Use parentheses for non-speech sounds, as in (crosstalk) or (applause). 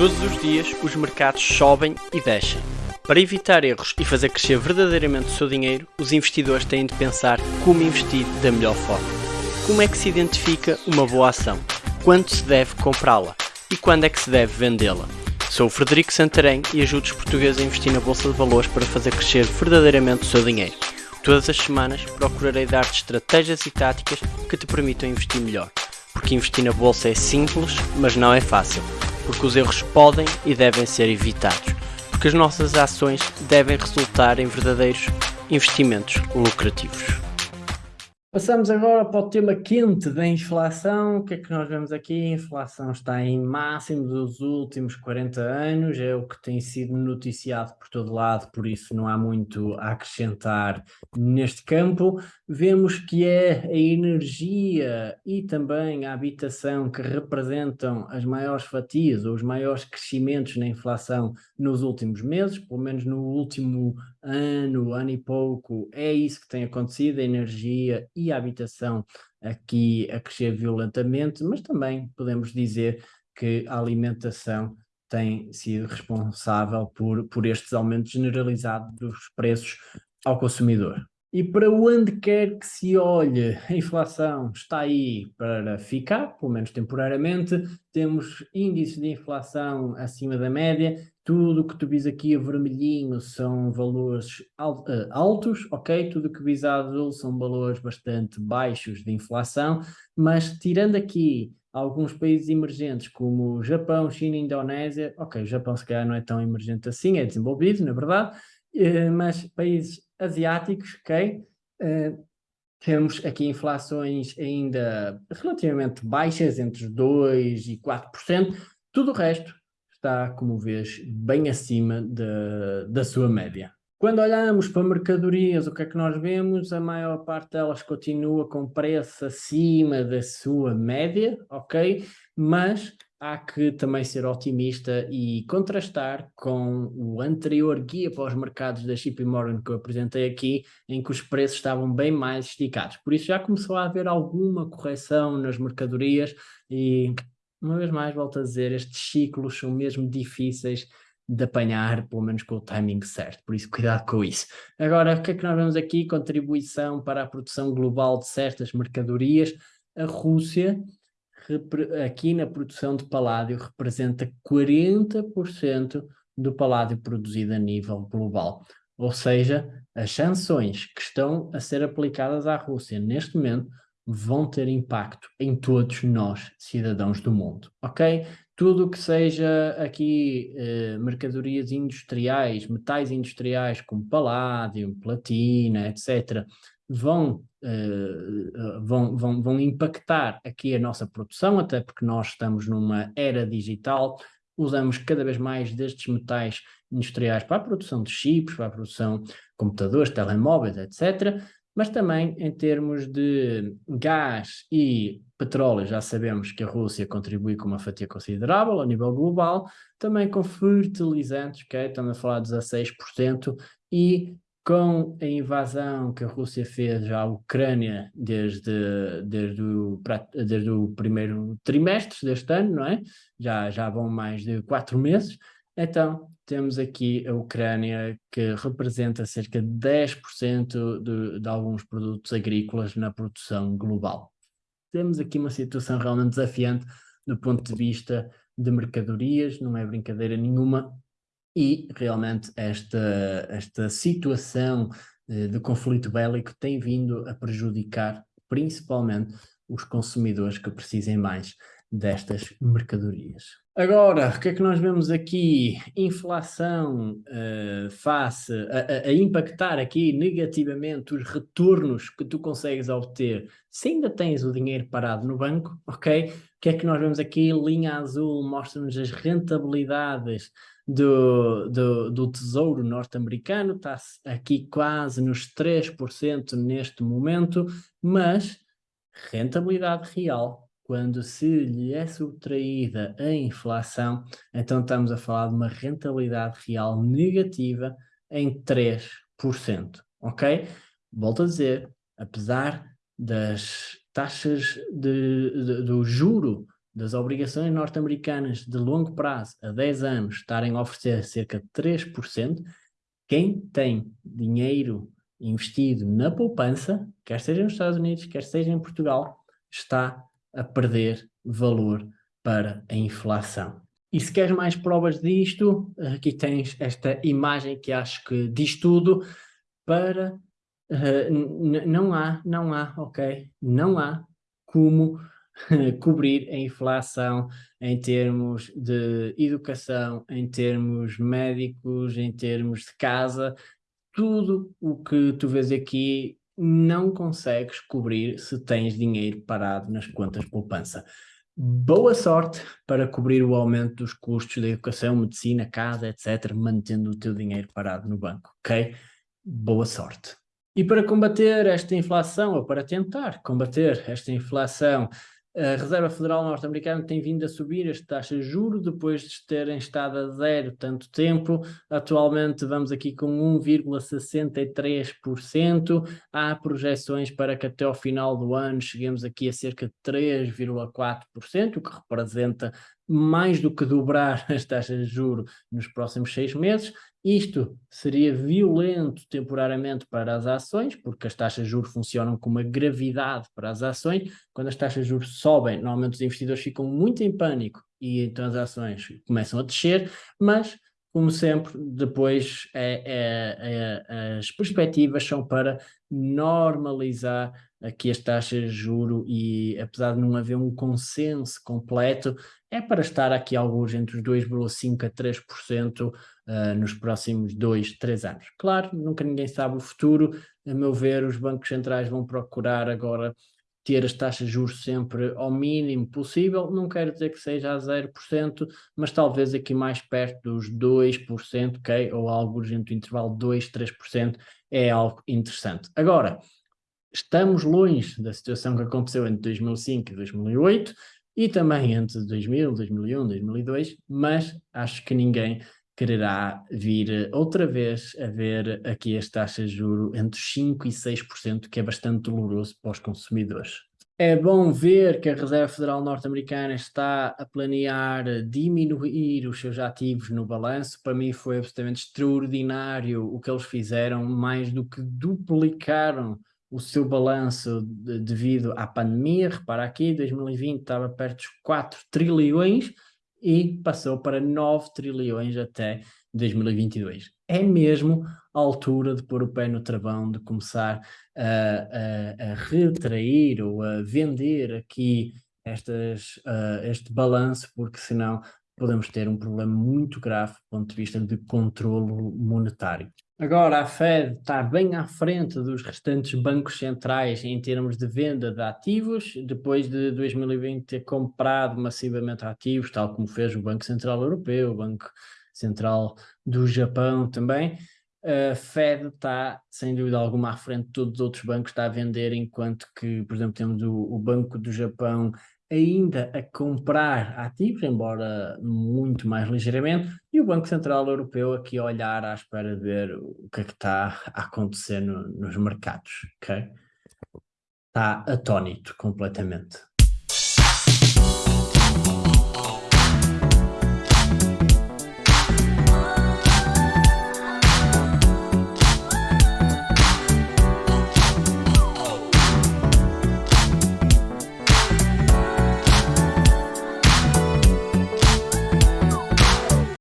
Todos os dias os mercados sobem e descem. Para evitar erros e fazer crescer verdadeiramente o seu dinheiro, os investidores têm de pensar como investir da melhor forma. Como é que se identifica uma boa ação? Quando se deve comprá-la? E quando é que se deve vendê-la? Sou o Frederico Santarém e ajudo os portugueses a investir na Bolsa de Valores para fazer crescer verdadeiramente o seu dinheiro. Todas as semanas procurarei dar-te estratégias e táticas que te permitam investir melhor. Porque investir na Bolsa é simples, mas não é fácil porque os erros podem e devem ser evitados, porque as nossas ações devem resultar em verdadeiros investimentos lucrativos. Passamos agora para o tema quente da inflação. O que é que nós vemos aqui? A inflação está em máximo dos últimos 40 anos, é o que tem sido noticiado por todo lado, por isso não há muito a acrescentar neste campo. Vemos que é a energia e também a habitação que representam as maiores fatias ou os maiores crescimentos na inflação nos últimos meses, pelo menos no último ano, ano e pouco, é isso que tem acontecido, a energia e a habitação aqui a crescer violentamente, mas também podemos dizer que a alimentação tem sido responsável por, por estes aumentos generalizados dos preços ao consumidor. E para onde quer que se olhe, a inflação está aí para ficar, pelo menos temporariamente. Temos índices de inflação acima da média. Tudo que tu vis aqui a vermelhinho são valores eh, altos, ok? Tudo que vis a azul são valores bastante baixos de inflação. Mas tirando aqui alguns países emergentes como Japão, China Indonésia, ok, o Japão se calhar não é tão emergente assim, é desenvolvido, na verdade, eh, mas países asiáticos, ok? Uh, temos aqui inflações ainda relativamente baixas, entre 2% e 4%. Tudo o resto está, como vês, bem acima de, da sua média. Quando olhamos para mercadorias, o que é que nós vemos? A maior parte delas continua com preço acima da sua média, ok? Mas há que também ser otimista e contrastar com o anterior guia para os mercados da JP Morgan que eu apresentei aqui, em que os preços estavam bem mais esticados. Por isso já começou a haver alguma correção nas mercadorias e, uma vez mais, volto a dizer, estes ciclos são mesmo difíceis de apanhar, pelo menos com o timing certo, por isso (laughs) cuidado com isso. Agora, o que é que nós vemos aqui? Contribuição para a produção global de certas mercadorias. A Rússia aqui na produção de paládio representa 40% do paládio produzido a nível global. Ou seja, as sanções que estão a ser aplicadas à Rússia neste momento vão ter impacto em todos nós, cidadãos do mundo, ok? Tudo o que seja aqui eh, mercadorias industriais, metais industriais como paládio, platina, etc., vão, uh, vão, vão, vão impactar aqui a nossa produção, até porque nós estamos numa era digital, usamos cada vez mais destes metais industriais para a produção de chips, para a produção de computadores, telemóveis, etc., mas também em termos de gás e petróleo, já sabemos que a Rússia contribui com uma fatia considerável a nível global, também com fertilizantes, okay? estamos a falar de 16%, e com a invasão que a Rússia fez à Ucrânia desde, desde, o, desde o primeiro trimestre deste ano, não é? Já, já vão mais de quatro meses. Então, temos aqui a Ucrânia, que representa cerca de 10% de, de alguns produtos agrícolas na produção global. Temos aqui uma situação realmente desafiante do ponto de vista de mercadorias, não é brincadeira nenhuma, e realmente esta, esta situação eh, de conflito bélico tem vindo a prejudicar principalmente os consumidores que precisem mais destas mercadorias. Agora, o que é que nós vemos aqui? Inflação uh, face a, a, impactar aqui negativamente os retornos que tu consegues obter se ainda tens o dinheiro parado no banco, ok? O que é que nós vemos aqui? Linha azul mostra-nos as rentabilidades do, do, do Tesouro norte-americano, está aqui quase nos 3% neste momento, mas rentabilidade real, quando se lhe é subtraída a inflação, então estamos a falar de uma rentabilidade real negativa em 3%, ok? Volto a dizer, apesar das taxas de, de, do juro das obrigações norte-americanas de longo prazo a 10 anos estarem a oferecer cerca de 3%, quem tem dinheiro investido na poupança, quer seja nos Estados Unidos, quer seja em Portugal, está a perder valor para a inflação. E se queres mais provas disto, aqui tens esta imagem que acho que diz tudo para... Uh, não há, não há, ok? Não há como (laughs) cobrir a inflação em termos de educação, em termos médicos, em termos de casa, tudo o que tu vês aqui não consegues cobrir se tens dinheiro parado nas contas de poupança. Boa sorte para cobrir o aumento dos custos da educação, medicina, casa, etc., mantendo o teu dinheiro parado no banco, ok? Boa sorte. E para combater esta inflação, ou para tentar combater esta inflação, a Reserva Federal Norte-Americana tem vindo a subir as taxas de juros depois de terem estado a zero tanto tempo. Atualmente vamos aqui com 1,63%. Há projeções para que até ao final do ano cheguemos aqui a cerca de 3,4%, o que representa mais do que dobrar (laughs) as taxas de juros nos próximos seis meses. Isto seria violento temporariamente para as ações, porque as taxas de juros funcionam com uma gravidade para as ações. Quando as taxas de juros sobem, normalmente os investidores ficam muito em pânico e então as ações começam a descer, mas como sempre, depois é, é, é, as perspectivas são para normalizar aqui as taxas de juro e apesar de não haver um consenso completo, é para estar aqui alguns entre os 2,5% a 3% uh, nos próximos 2, 3 anos. Claro, nunca ninguém sabe o futuro, a meu ver os bancos centrais vão procurar agora ter as taxas de juros sempre ao mínimo possível, não quero dizer que seja a 0%, mas talvez aqui mais perto dos 2%, ok? Ou algo entre o intervalo 2, 3% é algo interessante. Agora, estamos longe da situação que aconteceu entre 2005 e 2008 e também entre 2000, 2001, 2002, mas acho que ninguém quererá vir outra vez a ver aqui as taxas de juro entre 5% e 6%, que é bastante doloroso para os consumidores. É bom ver que a Reserva Federal Norte-Americana está a planear diminuir os seus ativos no balanço. Para mim foi absolutamente extraordinário o que eles fizeram, mais do que duplicaram o seu balanço de, devido à pandemia. Repara aqui, 2020 estava perto dos 4 trilhões, e passou para 9 trilhões até 2022. É mesmo a altura de pôr o pé no travão, de começar a, a, a retrair ou a vender aqui estas, uh, este balanço, porque senão podemos ter um problema muito grave do ponto de vista de controlo monetário. Agora a Fed está bem à frente dos restantes bancos centrais em termos de venda de ativos, depois de 2020 ter comprado massivamente ativos, tal como fez o Banco Central Europeu, o Banco Central do Japão também. A Fed está, sem dúvida alguma, à frente de todos os outros bancos, está a vender, enquanto que, por exemplo, temos o, o Banco do Japão ainda a comprar ativos, embora muito mais ligeiramente, e o Banco Central Europeu aqui a olhar à espera de ver o que é que está a acontecer no, nos mercados, ok? Está atónito completamente.